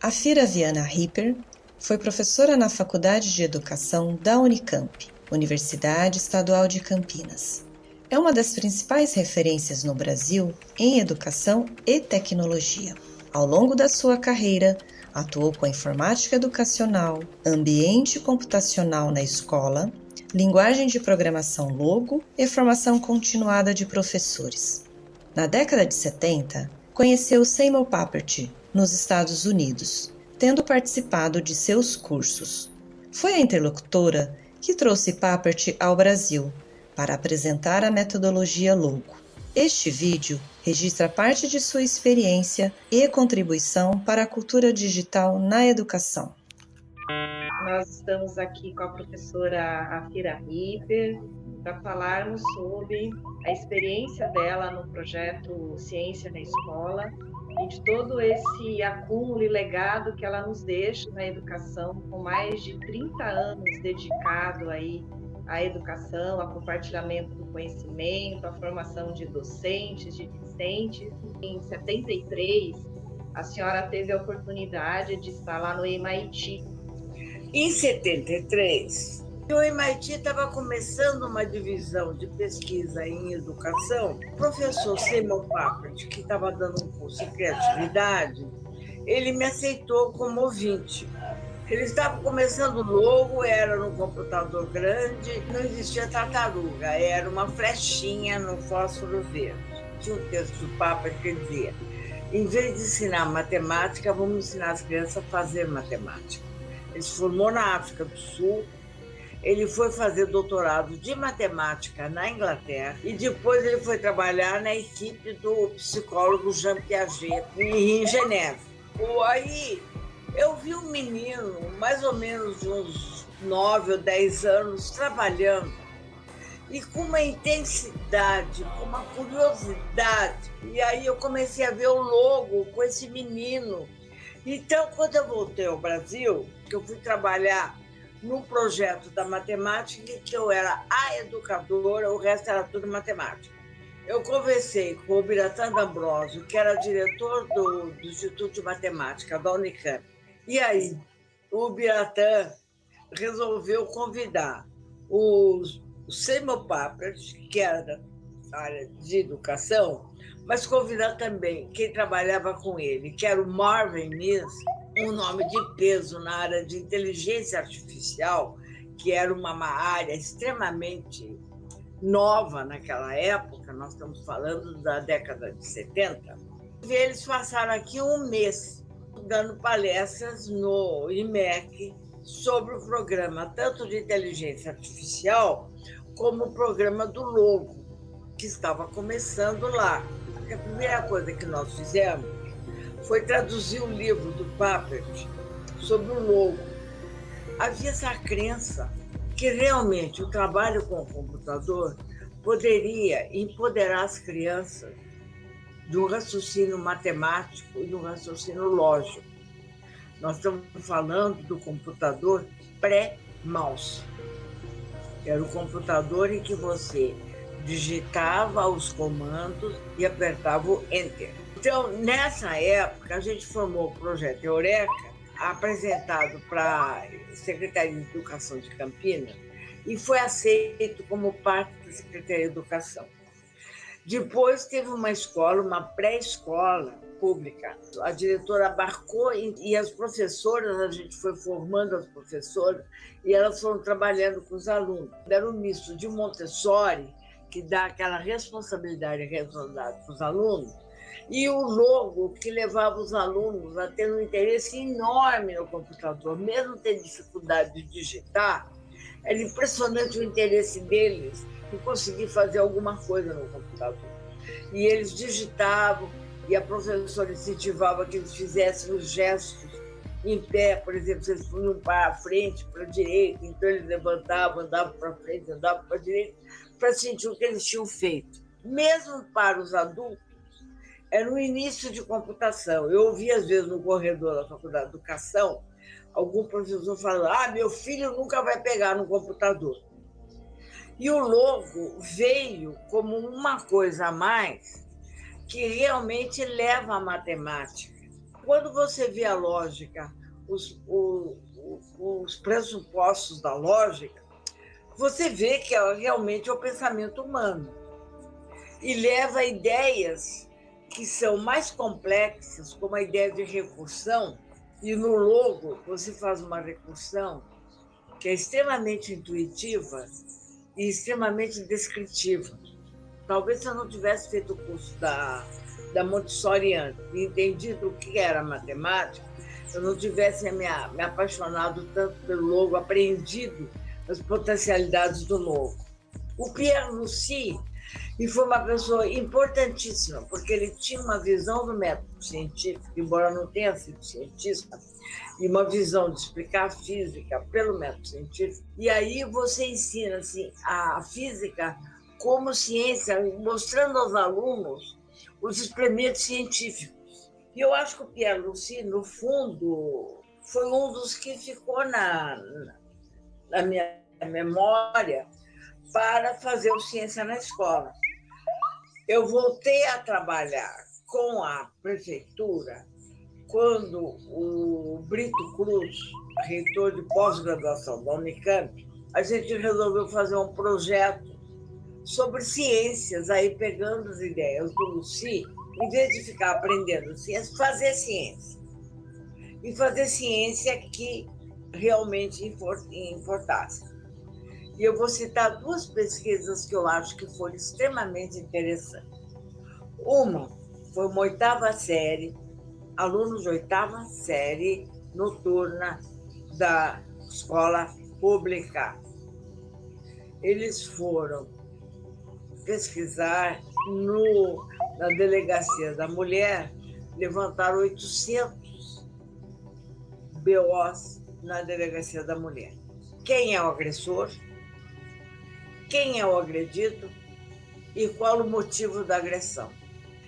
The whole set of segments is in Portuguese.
A Fira Viana Ripper foi professora na Faculdade de Educação da Unicamp, Universidade Estadual de Campinas. É uma das principais referências no Brasil em educação e tecnologia. Ao longo da sua carreira, atuou com a informática educacional, ambiente computacional na escola, linguagem de programação Logo e formação continuada de professores. Na década de 70, conheceu Seymour Papert, nos Estados Unidos, tendo participado de seus cursos. Foi a interlocutora que trouxe Papert ao Brasil para apresentar a metodologia Logo. Este vídeo registra parte de sua experiência e contribuição para a cultura digital na educação. Nós estamos aqui com a professora Afira Ripper para falarmos sobre a experiência dela no projeto Ciência na Escola e de todo esse acúmulo e legado que ela nos deixa na educação, com mais de 30 anos dedicado aí à educação, ao compartilhamento do conhecimento, à formação de docentes, de discentes. Em 73, a senhora teve a oportunidade de estar lá no MIT. Em 73, o MIT estava começando uma divisão de pesquisa em educação. O professor Simon Papert, que estava dando um curso de criatividade, ele me aceitou como ouvinte. Ele estava começando logo, era no computador grande, não existia tartaruga, era uma flechinha no fósforo verde. Tinha um texto do Papa que dizia: em vez de ensinar matemática, vamos ensinar as crianças a fazer matemática. Ele se formou na África do Sul, ele foi fazer doutorado de matemática na Inglaterra e depois ele foi trabalhar na equipe do psicólogo Jean Piaget em Geneve. Aí eu vi um menino, mais ou menos uns nove ou dez anos, trabalhando e com uma intensidade, com uma curiosidade. E aí eu comecei a ver o logo com esse menino. Então, quando eu voltei ao Brasil, que eu fui trabalhar no projeto da matemática, que eu era a educadora, o resto era tudo matemática. Eu conversei com o Biratã D'Ambrosio, que era diretor do, do, Instituto de Matemática da Unicamp. E aí, o Biratã resolveu convidar o Seymour Papert, que era da área de educação, mas convidar também quem trabalhava com ele, que era o Marvin Miss, um nome de peso na área de inteligência artificial, que era uma área extremamente nova naquela época, nós estamos falando da década de 70. E eles passaram aqui um mês dando palestras no IMEC sobre o programa tanto de inteligência artificial como o programa do Logo, que estava começando lá. A primeira coisa que nós fizemos foi traduzir o livro do Papert sobre o logo. Havia essa crença que realmente o trabalho com o computador poderia empoderar as crianças de um raciocínio matemático e de um raciocínio lógico. Nós estamos falando do computador pré-mouse. Era o computador em que você digitava os comandos e apertava o Enter. Então, nessa época, a gente formou o projeto Eureka, apresentado para a Secretaria de Educação de Campinas, e foi aceito como parte da Secretaria de Educação. Depois teve uma escola, uma pré-escola pública. A diretora abarcou e as professoras, a gente foi formando as professoras e elas foram trabalhando com os alunos. Era um misto de Montessori, que dá aquela responsabilidade e responsabilidade para os alunos, e o logo que levava os alunos a ter um interesse enorme no computador, mesmo ter dificuldade de digitar, era impressionante o interesse deles em conseguir fazer alguma coisa no computador. E eles digitavam, e a professora incentivava que eles fizessem os gestos em pé, por exemplo, eles punham para a frente, para a direita, então eles levantavam, andavam para frente, andavam para a direita, para sentir o que eles tinham feito. Mesmo para os adultos, era o início de computação. Eu ouvi, às vezes, no corredor da Faculdade de Educação, algum professor falando: ah, meu filho nunca vai pegar no computador. E o logo veio como uma coisa a mais que realmente leva à matemática. Quando você vê a lógica, os, os, os pressupostos da lógica, você vê que é realmente é o pensamento humano e leva a ideias que são mais complexas, como a ideia de recursão, e no logo você faz uma recursão que é extremamente intuitiva e extremamente descritiva. Talvez se eu não tivesse feito o curso da, da Montessori antes e entendido o que era matemática, eu não tivesse me, me apaixonado tanto pelo logo, apreendido as potencialidades do logo. O Pierre Lucie e foi uma pessoa importantíssima, porque ele tinha uma visão do método científico, embora não tenha sido cientista, e uma visão de explicar a física pelo método científico. E aí você ensina assim, a física como ciência, mostrando aos alunos os experimentos científicos. E eu acho que o Pierre Lucie, no fundo, foi um dos que ficou na, na minha memória para fazer o Ciência na Escola. Eu voltei a trabalhar com a prefeitura quando o Brito Cruz, reitor de pós-graduação da Unicamp, a gente resolveu fazer um projeto sobre ciências, aí pegando as ideias do Luci, em vez de ficar aprendendo ciência, fazer ciência. E fazer ciência que realmente importasse. E eu vou citar duas pesquisas que eu acho que foram extremamente interessantes. Uma foi uma oitava série, alunos de oitava série noturna da escola pública. Eles foram pesquisar no, na delegacia da mulher, levantaram 800 BOs na delegacia da mulher. Quem é o agressor? Quem é o agredido e qual o motivo da agressão.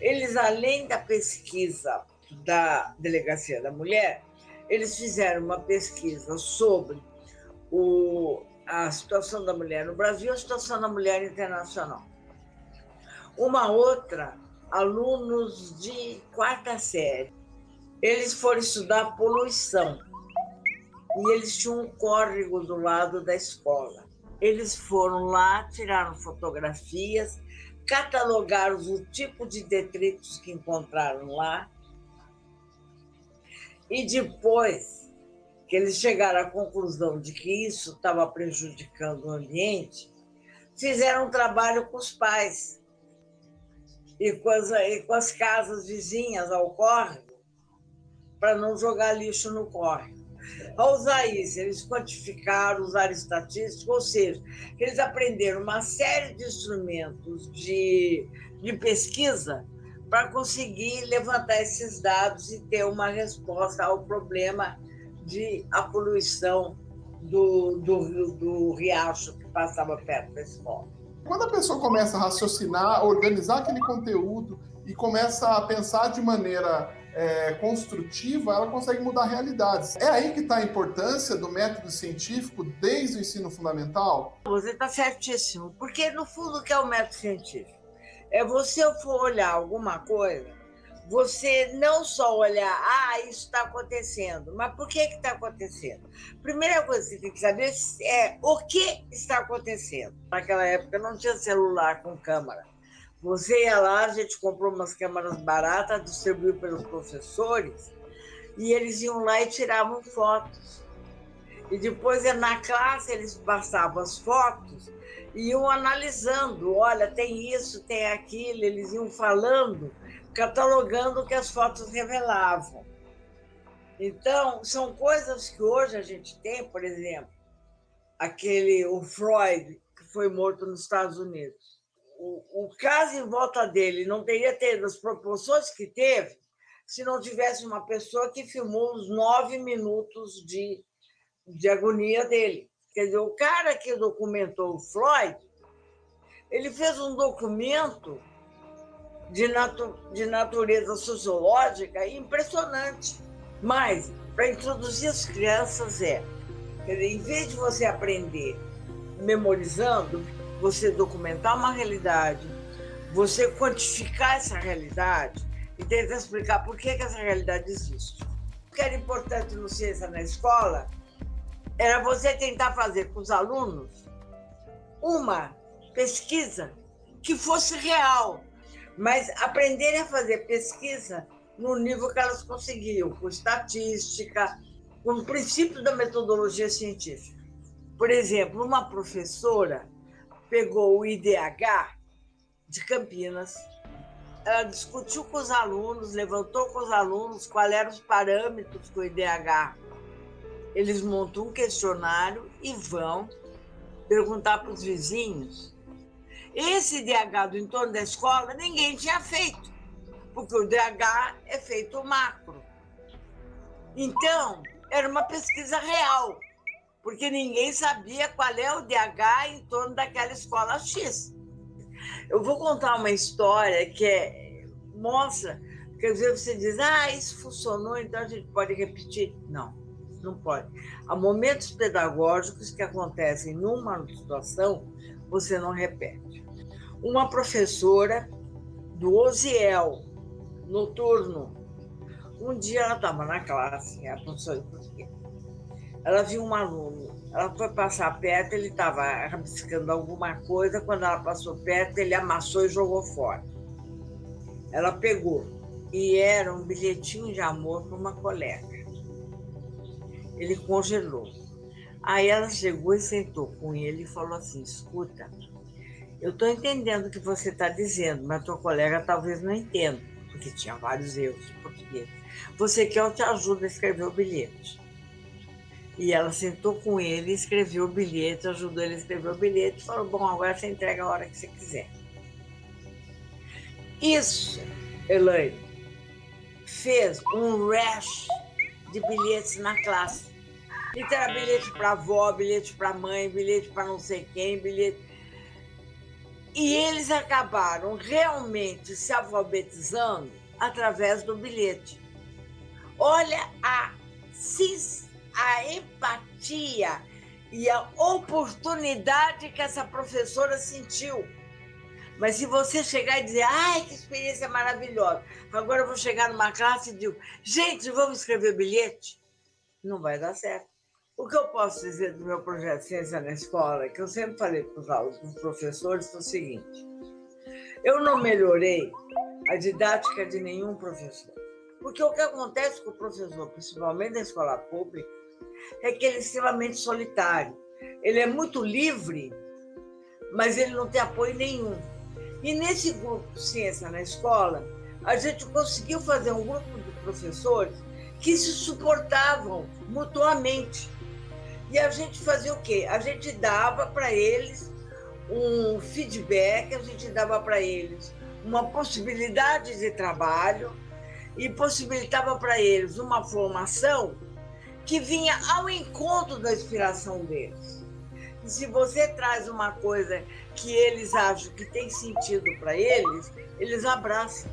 Eles, além da pesquisa da Delegacia da Mulher, eles fizeram uma pesquisa sobre o, a situação da mulher no Brasil e a situação da mulher internacional. Uma outra, alunos de quarta série, eles foram estudar poluição e eles tinham um córrego do lado da escola. Eles foram lá, tiraram fotografias, catalogaram o tipo de detritos que encontraram lá. E depois que eles chegaram à conclusão de que isso estava prejudicando o ambiente, fizeram um trabalho com os pais e com as, e com as casas vizinhas ao córrego para não jogar lixo no córrego. Ao usar isso, eles quantificaram, usaram estatística, ou seja, eles aprenderam uma série de instrumentos de, de pesquisa para conseguir levantar esses dados e ter uma resposta ao problema de a poluição do, do, do riacho que passava perto da escola. Quando a pessoa começa a raciocinar, organizar aquele conteúdo e começa a pensar de maneira é, construtiva, ela consegue mudar realidades. É aí que está a importância do método científico desde o ensino fundamental? Você está certíssimo, porque no fundo o que é o método científico? É você for olhar alguma coisa, você não só olhar, ah, isso está acontecendo, mas por que está acontecendo? Primeira coisa que você tem que saber é o que está acontecendo. Naquela época não tinha celular com câmera. Você ia lá, a gente comprou umas câmeras baratas, distribuiu pelos professores, e eles iam lá e tiravam fotos. E depois, na classe, eles passavam as fotos e iam analisando. Olha, tem isso, tem aquilo. Eles iam falando, catalogando o que as fotos revelavam. Então, são coisas que hoje a gente tem, por exemplo, aquele, o Freud, que foi morto nos Estados Unidos o, caso em volta dele não teria tido as proporções que teve se não tivesse uma pessoa que filmou os nove minutos de, de agonia dele. Quer dizer, o cara que documentou o Floyd, ele fez um documento de, natu de natureza sociológica impressionante. Mas, para introduzir as crianças, é, quer dizer, em vez de você aprender memorizando, você documentar uma realidade, você quantificar essa realidade e tentar explicar por que, que essa realidade existe. O que era importante no Ciência na Escola era você tentar fazer com os alunos uma pesquisa que fosse real, mas aprenderem a fazer pesquisa no nível que elas conseguiam, com estatística, com o princípio da metodologia científica. Por exemplo, uma professora pegou o IDH de Campinas, ela discutiu com os alunos, levantou com os alunos quais eram os parâmetros do IDH. Eles montam um questionário e vão perguntar para os vizinhos. Esse IDH do entorno da escola ninguém tinha feito, porque o IDH é feito macro. Então, era uma pesquisa real porque ninguém sabia qual é o DH em torno daquela escola X. Eu vou contar uma história que é, mostra, porque às vezes você diz, ah, isso funcionou, então a gente pode repetir. Não, não pode. Há momentos pedagógicos que acontecem numa situação, você não repete. Uma professora do Osiel, noturno, um dia ela estava na classe, a professora de português, ela viu um aluno, ela foi passar perto, ele estava rabiscando alguma coisa, quando ela passou perto, ele amassou e jogou fora. Ela pegou, e era um bilhetinho de amor para uma colega. Ele congelou. Aí ela chegou e sentou com ele e falou assim: escuta, eu estou entendendo o que você está dizendo, mas tua colega talvez não entenda, porque tinha vários erros de português. Você quer eu te ajudo a escrever o bilhete? E ela sentou com ele, escreveu o bilhete, ajudou ele a escrever o bilhete falou: Bom, agora você entrega a hora que você quiser. Isso, Elaine, fez um rash de bilhetes na classe. Então bilhete para avó, bilhete para mãe, bilhete para não sei quem, bilhete. E eles acabaram realmente se alfabetizando através do bilhete. Olha a cis a empatia e a oportunidade que essa professora sentiu. Mas se você chegar e dizer, ai, que experiência maravilhosa, agora eu vou chegar numa classe e digo, gente, vamos escrever bilhete, não vai dar certo. O que eu posso dizer do meu projeto Ciência na Escola, que eu sempre falei para os alunos, para os professores, é o seguinte: eu não melhorei a didática de nenhum professor. Porque o que acontece com o professor, principalmente na escola pública, é que ele é extremamente solitário. Ele é muito livre, mas ele não tem apoio nenhum. E nesse grupo Ciência na Escola, a gente conseguiu fazer um grupo de professores que se suportavam mutuamente. E a gente fazia o quê? A gente dava para eles um feedback, a gente dava para eles uma possibilidade de trabalho e possibilitava para eles uma formação que vinha ao encontro da inspiração deles. E se você traz uma coisa que eles acham que tem sentido para eles, eles abraçam.